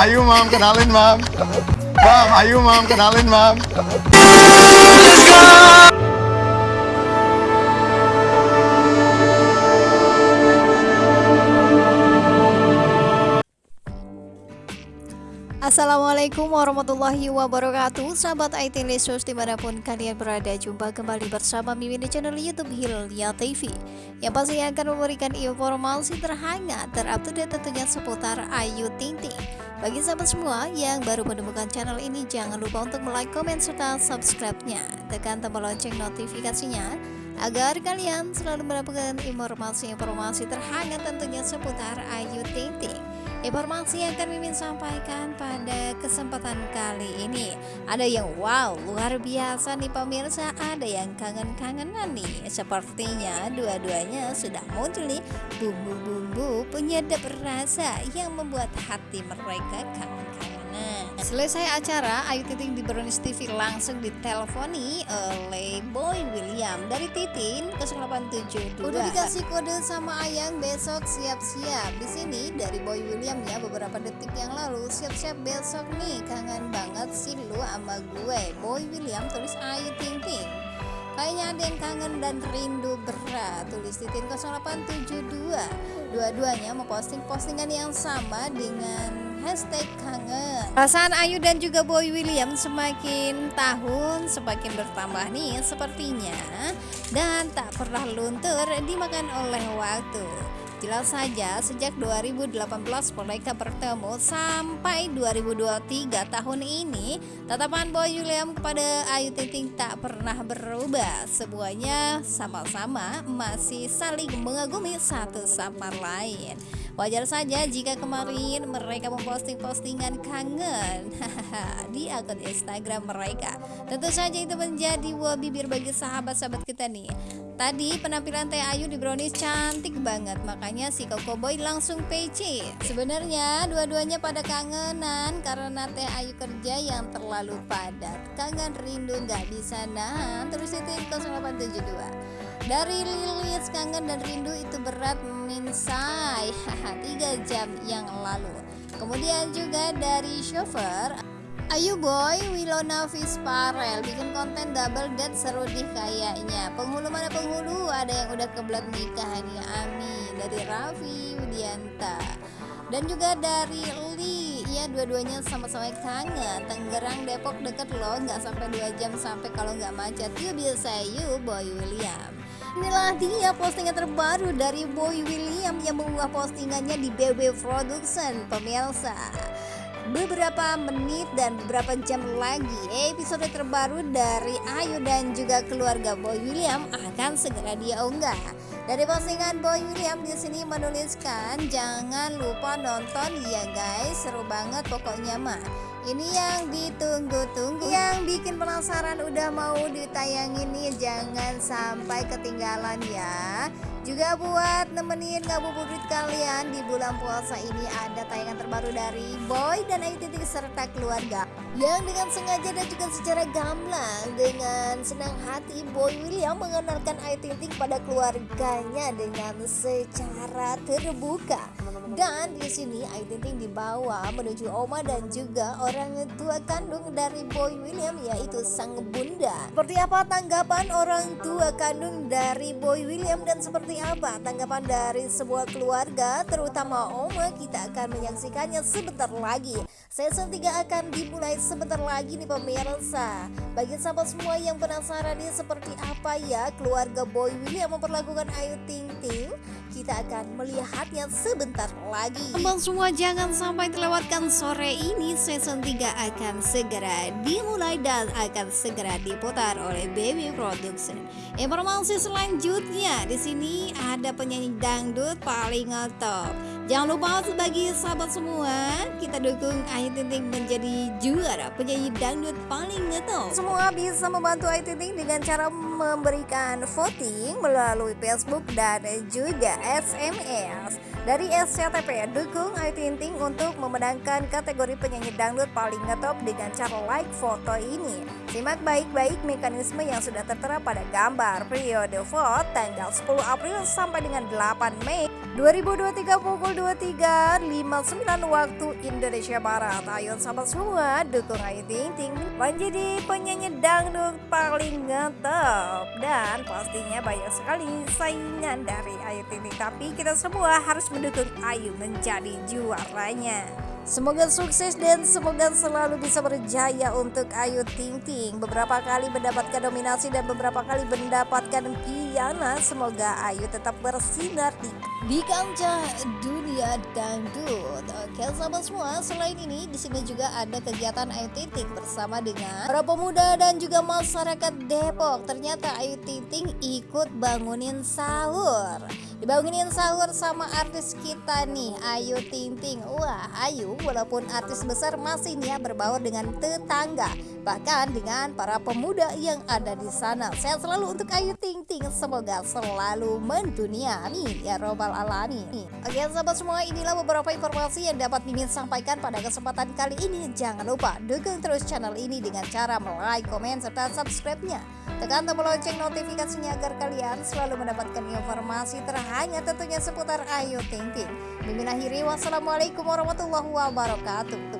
ayo mam kenalin mam. Mam, ayo mam kenalin mam. Assalamualaikum warahmatullahi wabarakatuh. Sahabat IT Lesus di mana pun kalian berada Jumpa kembali bersama Mimin di channel Youtube Hilya TV Yang pastinya akan memberikan informasi terhangat Terupdate tentunya seputar Ayu Ting Ting. Bagi sahabat semua yang baru menemukan channel ini Jangan lupa untuk like, komen, serta subscribe-nya. Tekan tombol lonceng notifikasinya Agar kalian selalu mendapatkan informasi-informasi terhangat tentunya seputar Ayu Ting Ting Informasi yang akan Mimin sampaikan pada kesempatan kali ini. Ada yang wow luar biasa nih pemirsa. Ada yang kangen-kangenan nih. Sepertinya dua-duanya sudah muncul nih. Bumbu-bumbu penyedap rasa Yang membuat hati mereka kangen-kangenan Selesai acara, Ayu Titin di Brownies TV langsung diteleponi oleh Boy William dari Titin ke 872. Udah dikasih kode sama Ayang besok siap-siap. Di sini dari Boy William ya beberapa detik yang lalu siap-siap besok nih kangen banget sih lu sama gue. Boy William tulis Ayu Ting. Kayaknya ada yang kangen dan rindu berat Tulis Titin 0872 Dua-duanya memposting postingan yang sama dengan hashtag kangen. Perasaan Ayu dan juga Boy William semakin tahun semakin bertambah nih sepertinya. Dan tak pernah luntur dimakan oleh waktu. Jelas saja sejak 2018 mereka bertemu sampai 2023 tahun ini Tatapan Boy William kepada Ayu Ting tak pernah berubah. Semuanya sama-sama masih saling mengagumi satu sama lain Wajar saja jika kemarin mereka memposting postingan kangen di akun Instagram mereka. Tentu saja itu menjadi buah bibir bagi sahabat-sahabat kita nih. Tadi penampilan Teh Ayu di Brownies cantik banget, makanya si Koko Boy langsung PC. Sebenarnya dua-duanya pada kangenan karena Teh Ayu kerja yang terlalu padat. Kangen rindu nggak bisa nahan, terus itu 0872. Dari Lilis kangen dan rindu itu berat minsai Haha 3 jam yang lalu Kemudian juga dari chauffeur Ayu boy, Wilona Visparel bikin konten double date seru deh kayaknya. Penghulu mana penghulu? Ada yang udah kebelat nikah nih, amin. Dari Raffi Widianta dan juga dari Li ya dua-duanya sama-sama kangen Tangerang Depok deket loh nggak sampai 2 jam sampai kalau nggak macet yuk bisa yuk Boy William Inilah dia postingan terbaru dari Boy William yang mengunggah postingannya di BB Production pemirsa beberapa menit dan beberapa jam lagi episode terbaru dari Ayu dan juga keluarga Boy William akan segera dia unggah. Dari postingan Boy William di sini menuliskan jangan lupa nonton ya guys seru banget pokoknya mah. Ini yang ditunggu-tunggu Yang bikin penasaran udah mau ditayangin nih Jangan sampai ketinggalan ya. Juga buat nemenin ngabuburit kalian di bulan puasa ini ada tayangan terbaru dari Boy dan Ayu Titik serta keluarga yang dengan sengaja dan juga secara gamblang dengan senang hati Boy William mengenalkan Ayu Titik pada keluarganya dengan secara terbuka dan di sini Ayu Ting Ting dibawa menuju Oma dan juga orang tua kandung dari Boy William yaitu sang bunda. Seperti apa tanggapan orang tua kandung dari Boy William dan seperti apa tanggapan dari sebuah keluarga terutama Oma kita akan menyaksikannya sebentar lagi. Season 3 akan dimulai sebentar lagi nih pemirsa. Bagi sahabat semua yang penasaran nih seperti apa ya keluarga Boy William memperlakukan Ayu Ting Ting, kita akan melihatnya sebentar lagi. Teman semua jangan sampai terlewatkan sore ini season 3 akan segera dimulai dan akan segera diputar oleh Baby Production. Informasi selanjutnya di sini ada penyanyi dangdut paling top. Jangan lupa sebagai sahabat semua kita dukung Ayu Ting menjadi juara penyanyi dangdut paling ngetop. Semua bisa membantu Ayu Ting dengan cara memberikan voting melalui Facebook dan juga SMS. Dari SCTP, dukung Ayu Ting Ting untuk memenangkan kategori penyanyi dangdut paling ngetop dengan cara like foto ini. Simak baik-baik mekanisme yang sudah tertera pada gambar periode vote tanggal 10 April sampai dengan 8 Mei 2023 pukul 23.59 waktu Indonesia Barat. Ayo sahabat semua, dukung Ayu Ting Ting menjadi penyanyi dangdut paling ngetop dan pastinya banyak sekali saingan dari Ayu Ting Ting. Tapi kita semua harus mendukung Ayu menjadi juaranya. Semoga sukses dan semoga selalu bisa berjaya untuk Ayu Ting Ting. Beberapa kali mendapatkan dominasi dan beberapa kali mendapatkan piala. Semoga Ayu tetap bersinar di, di kancah dunia dangdut. Oke sahabat semua, selain ini di sini juga ada kegiatan Ayu Ting Ting bersama dengan para pemuda dan juga masyarakat Depok. Ternyata Ayu Ting Ting ikut bangunin sahur. Dibangunin sahur sama artis kita nih Ayu Ting Ting. Wah Ayu walaupun artis besar masih nih ya berbaur dengan tetangga Bahkan dengan para pemuda yang ada di sana. Sehat selalu untuk Ayu Ting Ting. Semoga selalu mendunia. Amin ya robbal alamin Oke sahabat semua inilah beberapa informasi yang dapat Mimin sampaikan pada kesempatan kali ini. Jangan lupa dukung terus channel ini dengan cara like, komen, serta subscribe-nya. Tekan tombol lonceng notifikasinya agar kalian selalu mendapatkan informasi terhanya tentunya seputar Ayu Ting Ting. Mimin akhiri wassalamualaikum warahmatullahi wabarakatuh.